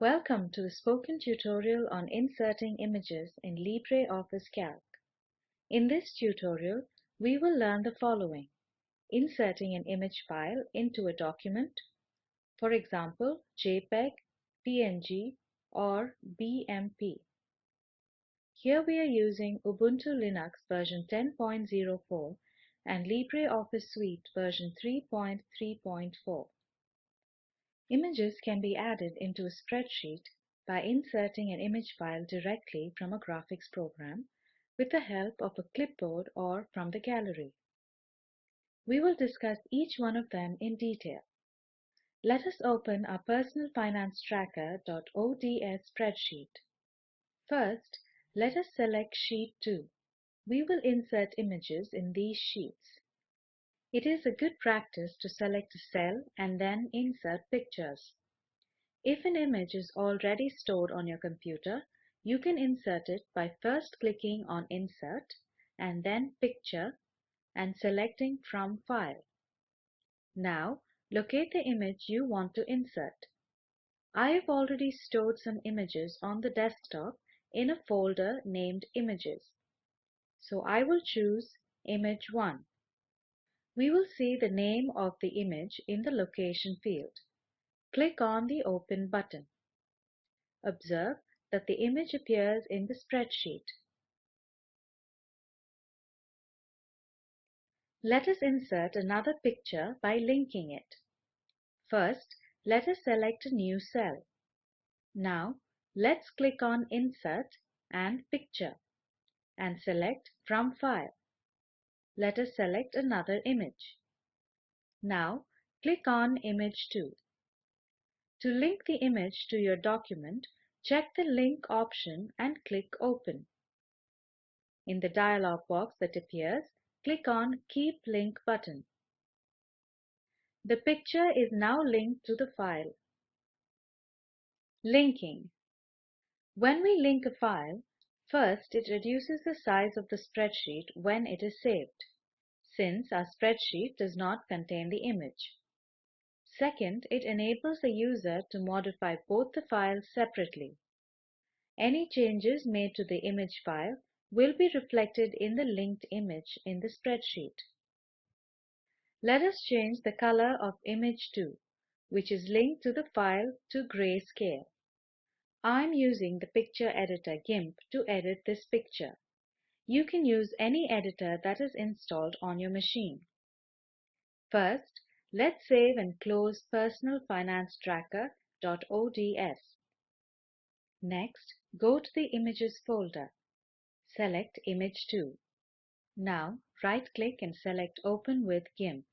Welcome to the spoken tutorial on inserting images in LibreOffice Calc. In this tutorial, we will learn the following. Inserting an image file into a document, for example, JPEG, PNG, or BMP. Here we are using Ubuntu Linux version 10.04 and LibreOffice Suite version 3.3.4. Images can be added into a spreadsheet by inserting an image file directly from a graphics program with the help of a clipboard or from the gallery. We will discuss each one of them in detail. Let us open our Personal Finance Tracker.ods spreadsheet. First, let us select Sheet 2. We will insert images in these sheets. It is a good practice to select a cell and then insert pictures. If an image is already stored on your computer, you can insert it by first clicking on Insert and then Picture and selecting from File. Now, locate the image you want to insert. I have already stored some images on the desktop in a folder named Images. So I will choose Image 1. We will see the name of the image in the location field. Click on the Open button. Observe that the image appears in the spreadsheet. Let us insert another picture by linking it. First, let us select a new cell. Now, let's click on Insert and Picture and select From File let us select another image. Now click on Image 2. To link the image to your document, check the Link option and click Open. In the dialog box that appears, click on Keep Link button. The picture is now linked to the file. Linking When we link a file, first it reduces the size of the spreadsheet when it is saved since our spreadsheet does not contain the image. Second, it enables the user to modify both the files separately. Any changes made to the image file will be reflected in the linked image in the spreadsheet. Let us change the color of image 2, which is linked to the file to grayscale. I'm using the picture editor GIMP to edit this picture. You can use any editor that is installed on your machine. First, let's save and close Personal Finance Tracker.ods. Next, go to the Images folder. Select Image 2. Now, right-click and select Open with GIMP.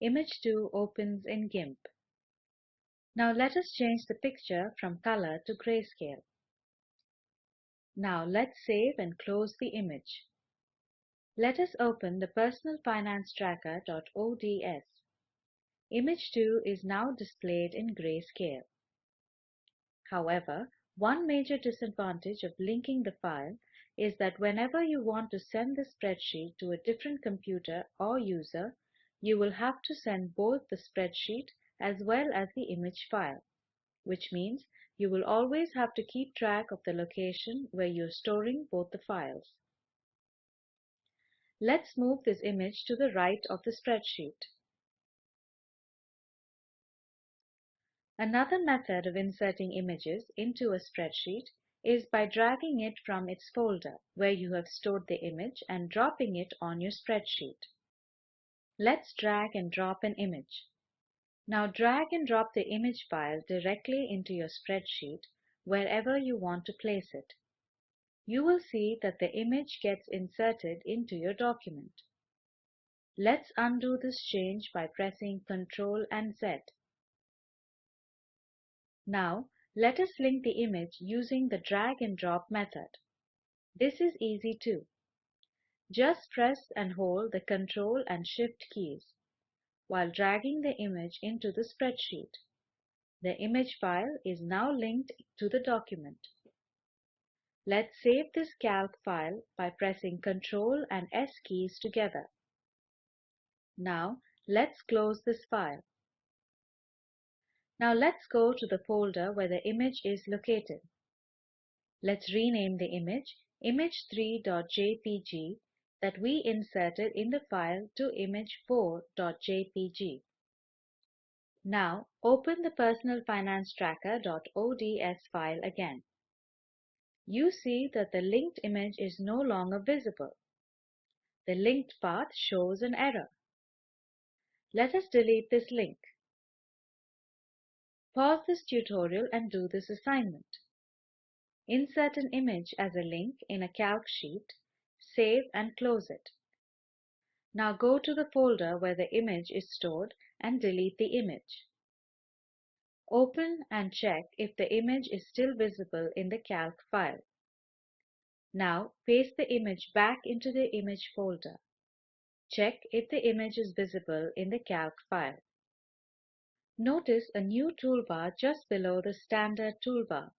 Image 2 opens in GIMP. Now let us change the picture from color to grayscale. Now let's save and close the image. Let us open the Personal Finance Tracker.ods. Image 2 is now displayed in grayscale. However, one major disadvantage of linking the file is that whenever you want to send the spreadsheet to a different computer or user, you will have to send both the spreadsheet as well as the image file, which means you will always have to keep track of the location where you're storing both the files. Let's move this image to the right of the spreadsheet. Another method of inserting images into a spreadsheet is by dragging it from its folder where you have stored the image and dropping it on your spreadsheet. Let's drag and drop an image. Now drag and drop the image file directly into your spreadsheet wherever you want to place it. You will see that the image gets inserted into your document. Let's undo this change by pressing Ctrl and Z. Now, let us link the image using the drag and drop method. This is easy too. Just press and hold the Ctrl and Shift keys while dragging the image into the spreadsheet. The image file is now linked to the document. Let's save this calc file by pressing Ctrl and S keys together. Now let's close this file. Now let's go to the folder where the image is located. Let's rename the image image3.jpg that we inserted in the file to image4.jpg. Now open the Personal Finance Tracker.ods file again. You see that the linked image is no longer visible. The linked path shows an error. Let us delete this link. Pause this tutorial and do this assignment. Insert an image as a link in a calc sheet, save and close it. Now go to the folder where the image is stored and delete the image. Open and check if the image is still visible in the calc file. Now paste the image back into the image folder. Check if the image is visible in the calc file. Notice a new toolbar just below the standard toolbar.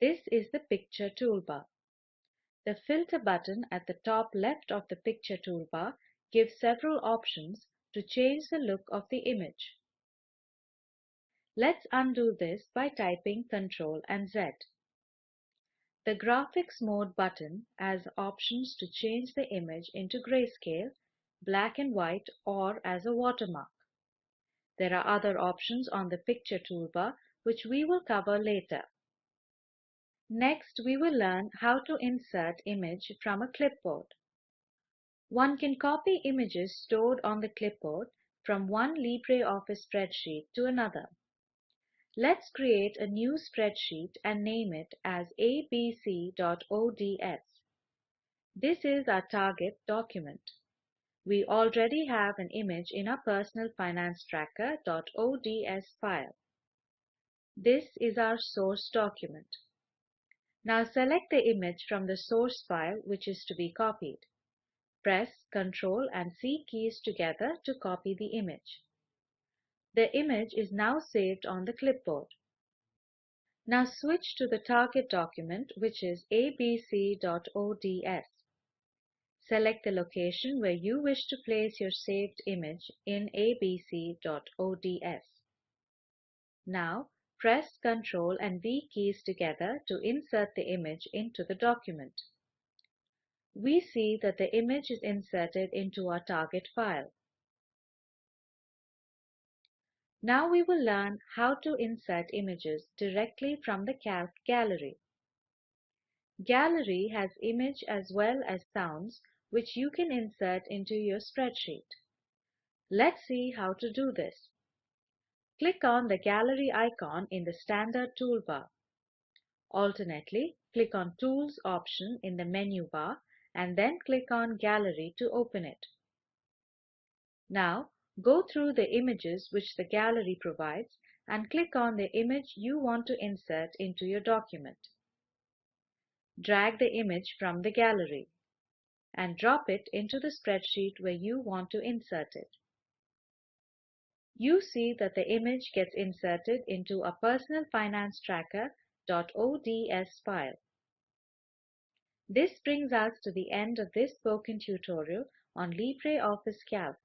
This is the Picture toolbar. The Filter button at the top left of the Picture toolbar gives several options to change the look of the image. Let's undo this by typing Ctrl and Z. The Graphics Mode button has options to change the image into grayscale, black and white or as a watermark. There are other options on the Picture toolbar which we will cover later. Next, we will learn how to insert image from a clipboard. One can copy images stored on the clipboard from one LibreOffice spreadsheet to another. Let's create a new spreadsheet and name it as abc.ods. This is our target document. We already have an image in our personal finance tracker.ods file. This is our source document. Now select the image from the source file which is to be copied. Press Ctrl and C keys together to copy the image. The image is now saved on the clipboard. Now switch to the target document which is abc.ods. Select the location where you wish to place your saved image in abc.ods. Now Press Ctrl and V keys together to insert the image into the document. We see that the image is inserted into our target file. Now we will learn how to insert images directly from the Calc gallery. Gallery has image as well as sounds which you can insert into your spreadsheet. Let's see how to do this. Click on the gallery icon in the standard toolbar. Alternately, click on Tools option in the menu bar and then click on Gallery to open it. Now, go through the images which the gallery provides and click on the image you want to insert into your document. Drag the image from the gallery and drop it into the spreadsheet where you want to insert it you see that the image gets inserted into a personal finance tracker.ods file. This brings us to the end of this spoken tutorial on LibreOffice Calc.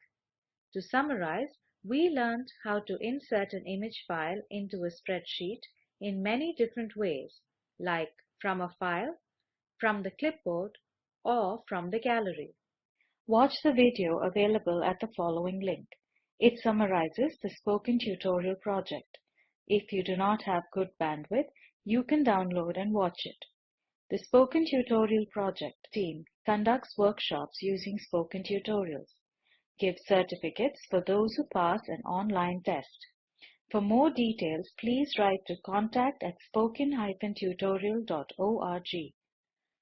To summarize, we learned how to insert an image file into a spreadsheet in many different ways, like from a file, from the clipboard, or from the gallery. Watch the video available at the following link. It summarizes the spoken tutorial project. If you do not have good bandwidth, you can download and watch it. The Spoken Tutorial Project team conducts workshops using spoken tutorials, gives certificates for those who pass an online test. For more details, please write to contact at spoken-tutorial.org.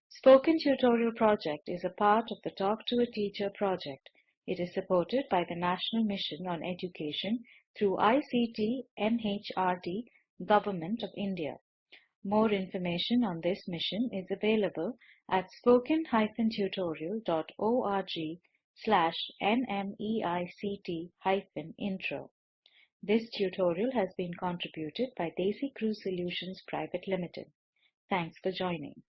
Spoken Tutorial Project is a part of the Talk to a Teacher project it is supported by the National Mission on Education through ICT MHRD Government of India. More information on this mission is available at spoken-tutorial.org slash nmeict-intro. This tutorial has been contributed by DesiCrew Solutions Private Limited. Thanks for joining.